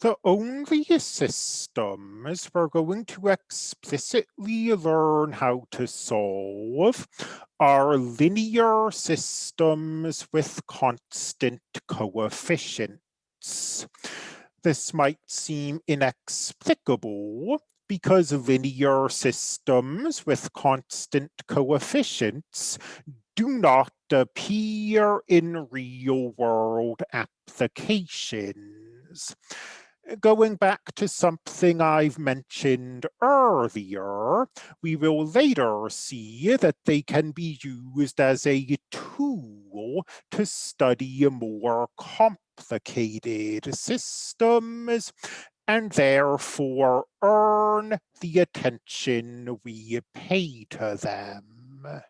The only systems we're going to explicitly learn how to solve are linear systems with constant coefficients. This might seem inexplicable because linear systems with constant coefficients do not appear in real-world applications going back to something I've mentioned earlier, we will later see that they can be used as a tool to study more complicated systems and therefore earn the attention we pay to them.